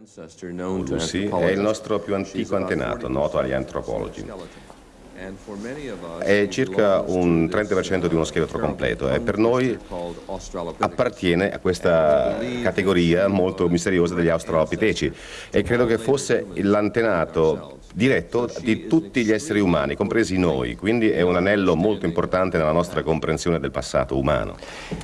Lucy è il nostro più antico antenato, noto agli antropologi. È circa un 30% di uno scheletro completo e per noi appartiene a questa categoria molto misteriosa degli australopiteci e credo che fosse l'antenato diretto di tutti gli esseri umani, compresi noi, quindi è un anello molto importante nella nostra comprensione del passato umano.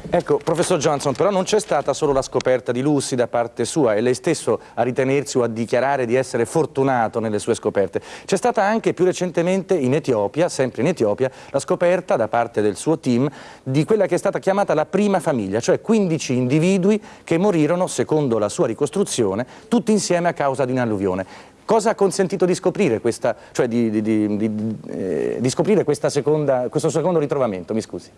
Ecco, professor Johnson, però non c'è stata solo la scoperta di Lucy da parte sua, è lei stesso a ritenersi o a dichiarare di essere fortunato nelle sue scoperte. C'è stata anche più recentemente in Etiopia, sempre in Etiopia, la scoperta da parte del suo team di quella che è stata chiamata la prima famiglia, cioè 15 individui che morirono, secondo la sua ricostruzione, tutti insieme a causa di un'alluvione. Cosa ha consentito di scoprire, questa, cioè di, di, di, eh, scoprire seconda, questo secondo ritrovamento? Mi scusi.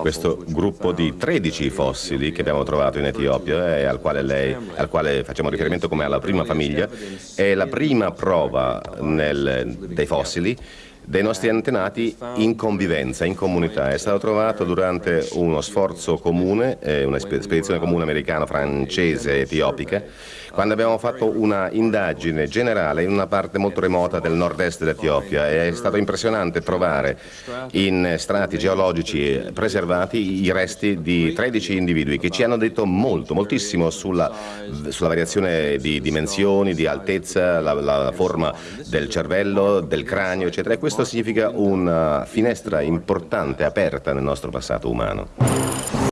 Questo gruppo di 13 fossili che abbiamo trovato in Etiopia e al quale, lei, al quale facciamo riferimento come alla prima famiglia è la prima prova nel, dei fossili dei nostri antenati in convivenza, in comunità. È stato trovato durante uno sforzo comune, eh, una spedizione comune americano-francese etiopica, quando abbiamo fatto una indagine generale in una parte molto remota del nord-est dell'Etiopia. È stato impressionante trovare in strati geologici preservati i resti di 13 individui che ci hanno detto molto, moltissimo sulla, sulla variazione di dimensioni, di altezza, la, la, forma del cervello, del cranio, eccetera. E questo significa una finestra importante aperta nel nostro passato umano.